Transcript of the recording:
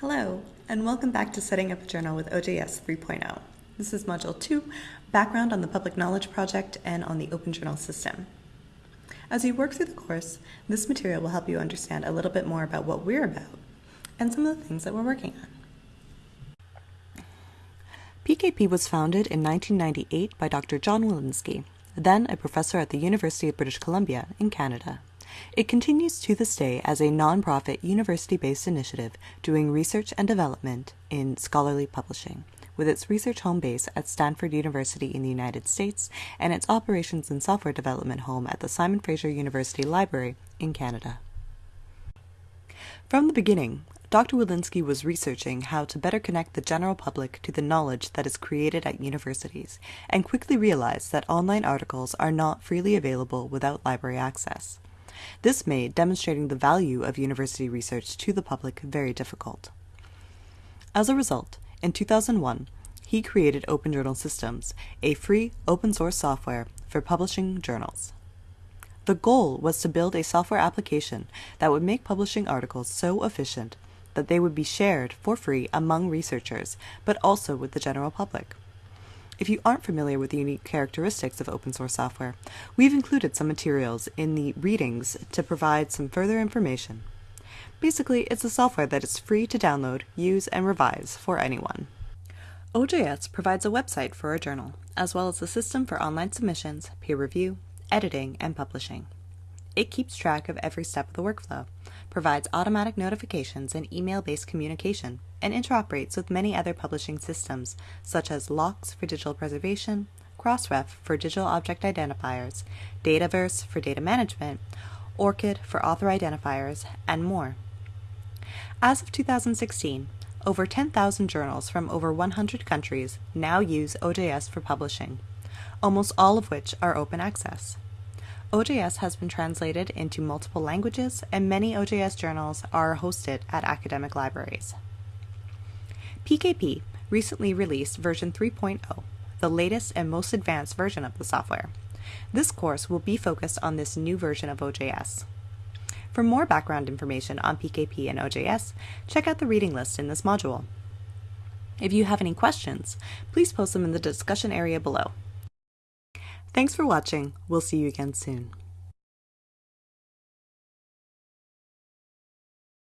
Hello, and welcome back to Setting Up a Journal with OJS 3.0. This is Module 2, Background on the Public Knowledge Project and on the Open Journal System. As you work through the course, this material will help you understand a little bit more about what we're about and some of the things that we're working on. PKP was founded in 1998 by Dr. John Willinsky, then a professor at the University of British Columbia in Canada. It continues to this day as a nonprofit university-based initiative doing research and development in scholarly publishing, with its research home base at Stanford University in the United States and its operations and software development home at the Simon Fraser University Library in Canada. From the beginning, Dr. Willinsky was researching how to better connect the general public to the knowledge that is created at universities, and quickly realized that online articles are not freely available without library access. This made demonstrating the value of university research to the public very difficult. As a result, in 2001, he created Open Journal Systems, a free open source software for publishing journals. The goal was to build a software application that would make publishing articles so efficient that they would be shared for free among researchers, but also with the general public. If you aren't familiar with the unique characteristics of open source software, we've included some materials in the readings to provide some further information. Basically, it's a software that is free to download, use, and revise for anyone. OJS provides a website for a journal, as well as a system for online submissions, peer review, editing, and publishing. It keeps track of every step of the workflow, provides automatic notifications and email-based communication, and interoperates with many other publishing systems, such as LOCKSS for digital preservation, Crossref for digital object identifiers, Dataverse for data management, ORCID for author identifiers, and more. As of 2016, over 10,000 journals from over 100 countries now use OJS for publishing, almost all of which are open access. OJS has been translated into multiple languages, and many OJS journals are hosted at academic libraries. PKP recently released version 3.0, the latest and most advanced version of the software. This course will be focused on this new version of OJS. For more background information on PKP and OJS, check out the reading list in this module. If you have any questions, please post them in the discussion area below. Thanks for watching. We'll see you again soon.